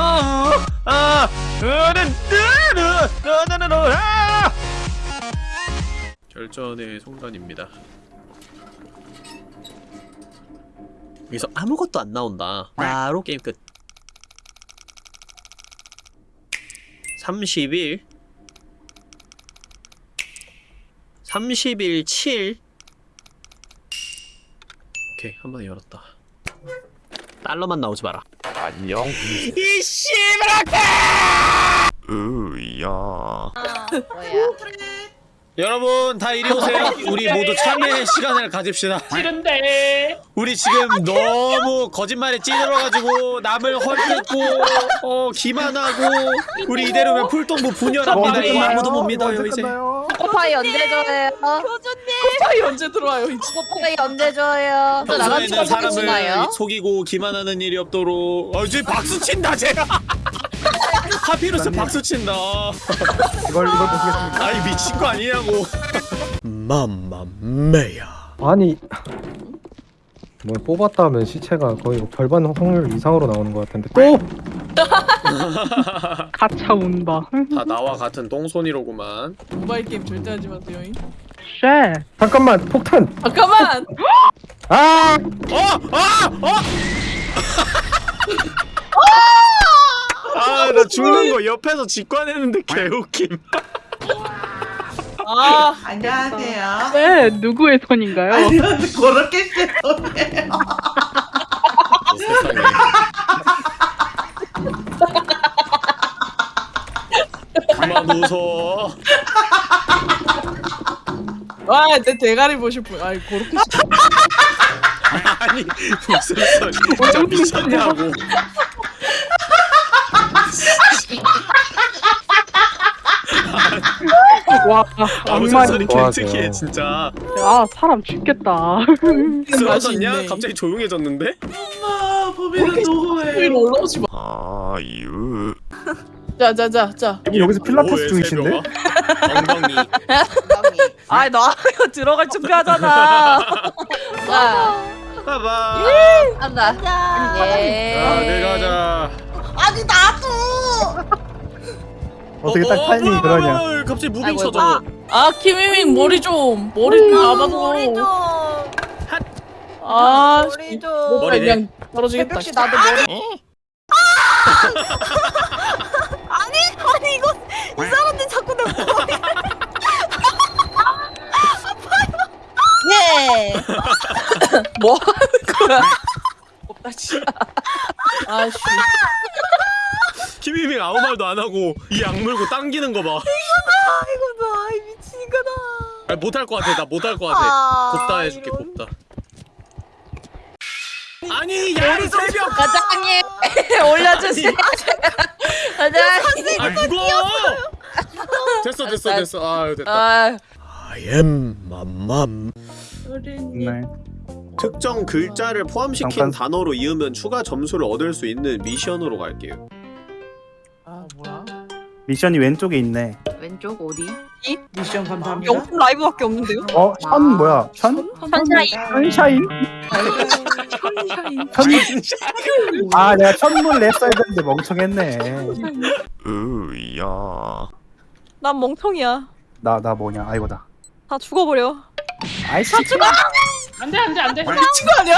아, 아, 아, 결전의 순간입니다. 여기서 아무것도 안 나온다. 바로 게임 끝. 31 31 7 오케이 한 번에 열었다. 달러만 나오지 마라. 안녕. 이 씨발아! 으야. 뭐야? 여러분 다 이리 오세요. 우리 모두 참여의 시간을 가집시다. 싫은데 우리 지금 너무 거짓말에 찌들어가지고 남을 헐뜯고 어 기만하고 우리 이대로면 풀동부 분열합니다. 이거 아무도 못 믿어요 이제. 코파이 언제 줘요? 코파이 언제 들어와요? 코파이 언제 줘요? 저 나간 평소에는 사람을? 속이고 기만하는 일이 없도록 어 이제 박수 친다 제가. 하피루스 박수 친다. 이걸 이걸 보시겠습니까? 아니 미친 거 아니냐고. 맘마메야. 아니 뭘 뽑았다 하면 시체가 거의 뭐 절반 확률 이상으로 나오는 것 같은데 또 가차 온다. 다 나와 같은 똥손이로구만. 모바일 게임 절대 하지 마세요. 쉐. 잠깐만 폭탄 잠깐만. 아 어! 아! 어! 아, 나 죽는 거 옆에서 직관했는데 개웃김. 아 안녕하세요. 네, 누구의 손인가요? 그렇게. 세상에. 그만 웃어. 와 내 대가리 보실 분. 아이 그렇게. 아니, 무슨 소리. 진짜 미쳤냐고. 와, 아, 악마니. 소리 좋아하세요. 개특이해, 진짜. 아, 사람 죽겠다. 쓰러졌냐? 있네. 갑자기 조용해졌는데? 아, 범인은 누구예요? 올라오지 마. 아유. 자자자 자. 여기서 필라테스 중이신데? 엉덩이. 아이 나 이거 들어갈 준비하잖아. 자. 봐봐. 자, 예. 내려가자. 아니 나도. 어떻게 딱 어, 타이밍이 그러냐 갑자기 무빙 아이고, 쳐져. 아 키미밍 머리 좀 머리 좀 잡아줘. 아 머리 좀. 뭐 머리 그냥 떨어지겠다. 혹시 나도 머리. 예. 뭐 하는 거야? 없다 씨. 아씨. 김희빙 아무 말도 안 하고 이약 물고 당기는 거 봐. 이거 봐, 이 미친 거다. 아, 못할 것 같아. 나 못할 것 같아. 아, 곱다 해줄게. 이런. 곱다. 아니 야리 새벽. 과장님 올려주세요. 과장님. 아 이거. 됐어 됐어 됐어. 아 됐다. 아. I am 맘맘. 네. 특정 글자를 포함시킨 잠깐. 단어로 이으면 추가 점수를 얻을 수 있는 미션으로 갈게요. 아? 미션이 왼쪽에 있네. 왼쪽 어디? 미션 감사합니다. 영품 라이브밖에 없는데요? 어? 천 뭐야? 천? 선샤인. 천샤인? 천... 아 내가 천문 랩 써야 되는데 멍청했네 으야. 난 멍청이야. 나 나 뭐냐 아이고다 다 죽어버려. 아이씨 안돼 안돼 안돼. 미친 거 아니야?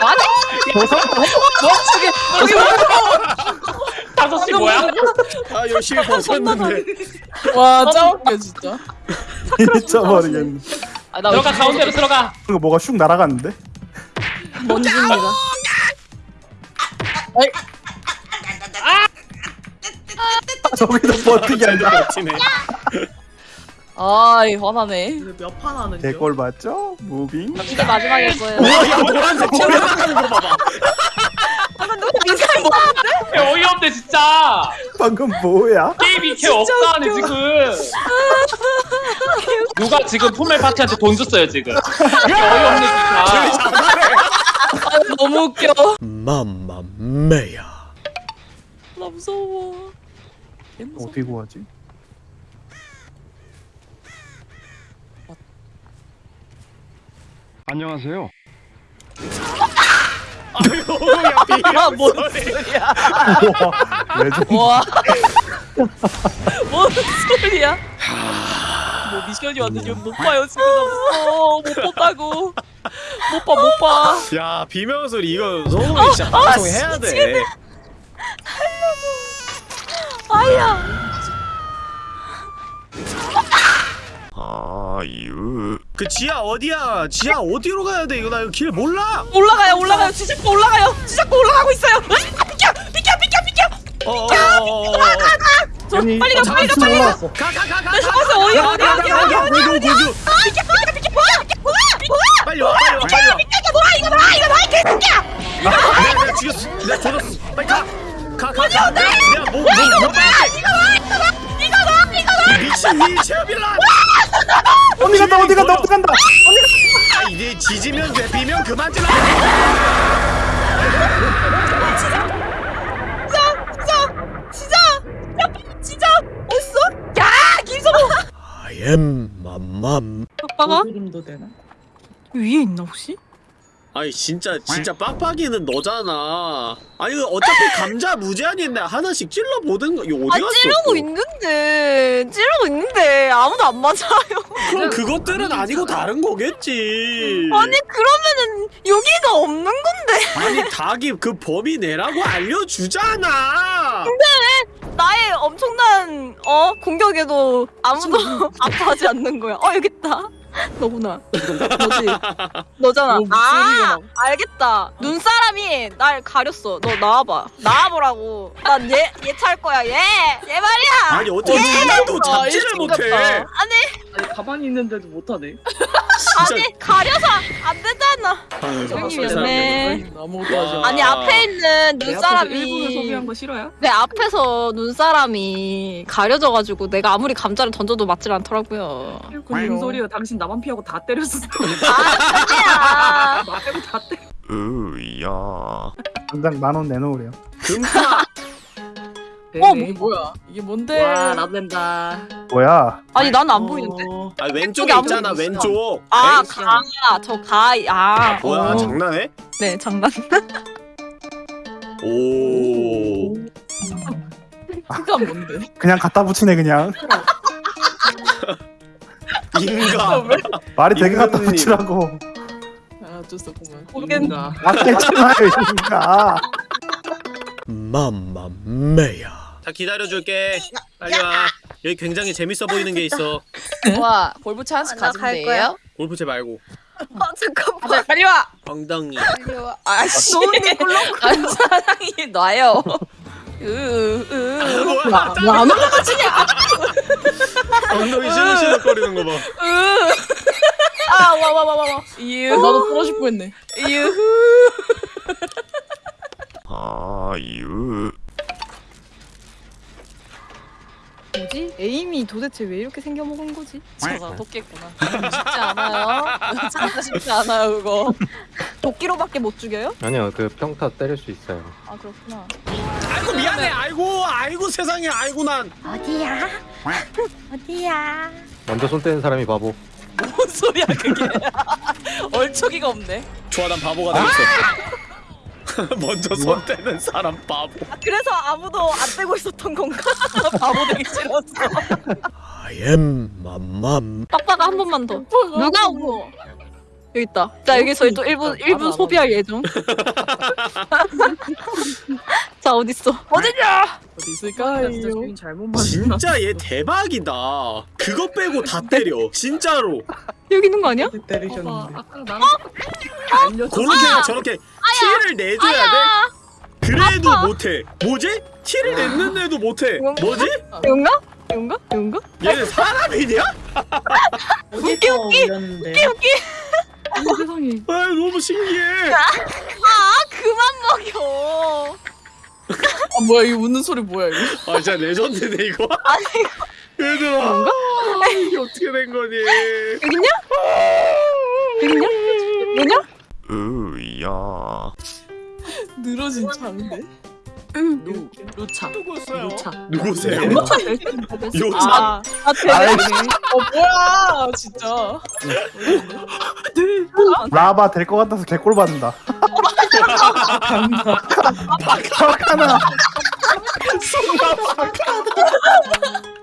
멍 청해. 여기 다섯 시 뭐야? 아 열심히 벗었는데. 와 짜웃겨 진짜. 잊어버리겠네 아, 나 들어가 가운데로 들어가. 그거 뭐가 슉 날아갔는데? 먼지입니다. 저기서 버티기 아니라 버티네. 아이 화나네. 몇판 하는 중? 개꼴 맞죠? 무빙? 이게 마지막일 거예요. 우와 야 노란색 튀어나가는 거 봐봐. 어이없네 진짜. 방금 뭐야? 게임이 개 없다네 지금. 누가 지금 품멜 파티한테 돈 줬어요 지금. 이게 어이없네 진짜. 아, 너무 웃겨. 맘마메야. 나 무서워. 어떻게 구하지? 안녕하세요. 야 비명 뭔 소리야. 와. 뭔 소리야? 뭐 미션이 왔는지 못 봐요 지금 없어 못 봤다고 못 봐 못 봐. 야 비명 소리 이거 소금이 진짜 방송해야 돼. 아 유 그 지하 어디야? 지하 어디로 가야 돼? 이거 나 이거 길 몰라. 올라가요 올라가요 지작고 올라가요 지작고 올라가고 있어요. 으아, 비켜 비켜 비켜 비켜. 어, 어, 어, 어, 어. 저 아니, 빨리 가 빨리 가 빨리 가. 가, 가, 가, 가. 나 잡았어 어디 어디 어디 어디 어디 고교, 고교. 비켜 비켜 비켜 뭐야 뭐야 뭐야. 빨리 와, 빨리 와, 빨리 와. 이거 뭐야 이거 뭐야 이거 뭐야 개새끼야. 내가, 죽였어. 내가 죽였어. 빨리 가. 가, 가, 가. 내가 뭐, 뭐, 뭐 빨리. 이거 봐 이거 봐 이거 봐 이거 봐. 미친 위 체험이라. 어디 간다 어디 간다 어디 간다. 아, 이제 지지면 돼. 비면 그만 좀. 진짜 진짜 어딨어? 야 김성호. I am 맘맘. 오빠가 소름도 되나? 위에 있나 혹시? 아니 진짜 진짜 빡빡이는 너잖아. 아니 그 어차피 감자 무제한인데 하나씩 찔러 보든 거. 이거 어디 아 갔어? 찌르고 있는데 찌르고 있는데 아무도 안 맞아요. 그럼 그것들은 아니고 다른 거겠지. 아니 그러면은 여기가 없는 건데 아니 닭이 그 범위 내라고 알려주잖아. 나의 엄청난 어 공격에도 아무도 아파하지 않는 거야. 어 여기 있다. 너구나. 너지. 너잖아. 뭐아 막- 알겠다. 눈사람이 날 가렸어. 너 나와봐. 나와보라고. 난 얘 얘 찰 거야. 얘. 얘 말이야. 아니 어떻게 하나도 아, 잡지를 못해. 아니 아니 가만히 있는데도 못하네. 아니 가려서 안 되잖아. 아유, 형님이었네. 아무것도 하지 와. 아니 앞에 있는 내 앞에서 일부러 눈사람이 소비한 거 싫어요? 내 앞에서 눈사람이 가려져가지고 내가 아무리 감자를 던져도 맞질 않더라고요. 무슨 소리야? 당신 나만 피하고 다 때렸어. 아, 나 빼고 다 때려. 으야 당장 만 원 내놓으래요. 금파. 어 이게 뭐야? 이게 뭔데? 와 나된다. 뭐야? 아니 나는 안 보이는데. 아 왼쪽에 아무도 있잖아 없어. 왼쪽. 아, 가, 저 가, 아. 뭐야 어. 장난해? 네, 장난. 오. 그가 뭔데? 그냥 갖다 붙이네 그냥. 인가. 말이 되게 갖다 붙이라고. 아 어쩔 수 없구만. 모르겠나. 맞겠잖아요 이니까. 맘맘매야. 자 기다려줄게. 빨리 와. 여기 굉장히 재밌어 보이는 게 있어. 와, 볼부차 하나씩 나 가지면 갈 돼요? 골프채 말고. 아, 잠깐만. 빨리 와. 엉덩이. 빨리 와. 아씨. 너네 꿀렁 안 사랑이 놔요. 으으. 뭐야? 안 올라가지냐? 엉덩이 시들시들거리는 거 봐. 아, 와, 와, 와, 와, 와. 이유. 나도 떨어질 뻔했네. 이유. 아유 뭐지? 에임이 도대체 왜 이렇게 생겨먹은 거지? 저가 토끼구나. 쉽지 않아요. 진짜 쉽지 않아요 그거. 도끼로밖에 못 죽여요? 아니요 그 평타 때릴 수 있어요. 아, 그렇구나. 아이고 미안해. 아이고 아이고 세상에. 아이고 난. 어디야? 어디야? 먼저 손 떼는 사람이 바보. 뭔 소리야 그게? 얼척이가 없네. 좋아 난 바보가 되겠어. 먼저 손 떼는 사람 바보. 아, 그래서 아무도 안 떼고 있었던 건가? 바보 되기 싫었어. I am 맘맘. 빡빡아 한 번만 더. 누가 오고? 여기 있다. 자 여기 저희 또 1분 1분 소비할 예정. 자 어디 있어? 어디냐? 어디 있을까요? 진짜 주인 잘못 만나. 진짜 얘 대박이다. 그거 빼고 다 때려. 진짜로. 여기 있는 거 아니야? 어, 때리셨는데. 아까 나는 알려줘. 그렇게 저렇게 티를 내줘야 돼. 그래도 못해. 뭐지? 티를 냈는데도 못해. 뭐지? 이건가? 이건가? 이건가? 얘는 사람이냐? 웃기 웃기. 웃기 웃기. 어머 세상에. 아 너무 신기해. 아 그만 먹여. 아 뭐야 이 웃는 소리 뭐야 이거? 아 진짜 레전드네 이거. 아니 얘들아. 이게 어떻게 된 거니? 여기 있냐? 여기 있냐? 뭐냐? 으야 늘어진 차인데? 누 루차. 누구세요? 루차. 누구세요? 루차. 요차. 아, 아 대박. 어 뭐야 진짜. 라바 될 것 같아서 개꼴 받는다. 박하나.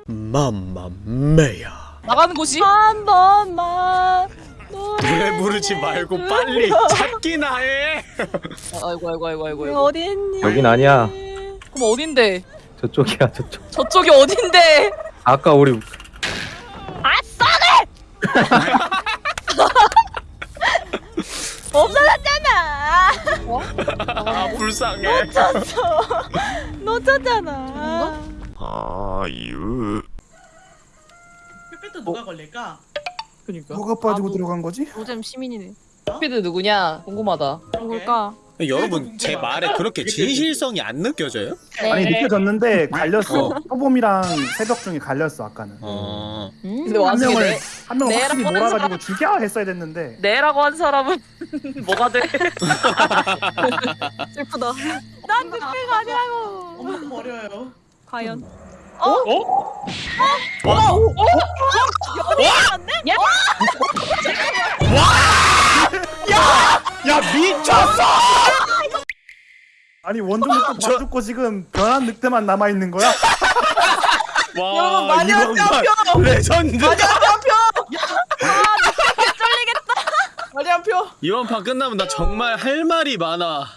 맘마메야. 나가는 곳이? 한 번만 노래 부르지 말고 빨리 찾기나 해. 아이고 아이고 아이고 아이고 어디 있니? 여긴 아니야. 그럼 어딘데? 저쪽이야 저쪽. 저쪽이 어딘데? 아까 우리 없어졌 잖아. 아 불쌍해 놓쳤어. 놓쳤잖아. 아유 삐삐도 누가 걸릴까? 그니까 뭐가 빠지고 아무- 들어간 거지? 노잼 시민이네. 스피드 누구냐 궁금하다 누굴까? 여러분 제 말에 그렇게 진실성이 안 느껴져요? 아니 네. 느껴졌는데 갈렸어. 어. 소범이랑 새벽 중에 갈렸어 아까는. 어... 근데 한 명을 내, 한 명을 확실히 몰아가지고 죽여 했어야 됐는데. 내라고 한 사람은 뭐가 돼? 슬프다. 난 늑대가 아니라고. 엄마 버려요. 과연. 야 미쳤어! 아니 원종도 다 죽고 지금 변한 늑대만 남아 있는 거야? 와, 여러분 마녀 표! 레전드. 마녀 표! 쫄리겠다. 아, 마녀 표. 이번 판 끝나면 나 정말 할 말이 많아.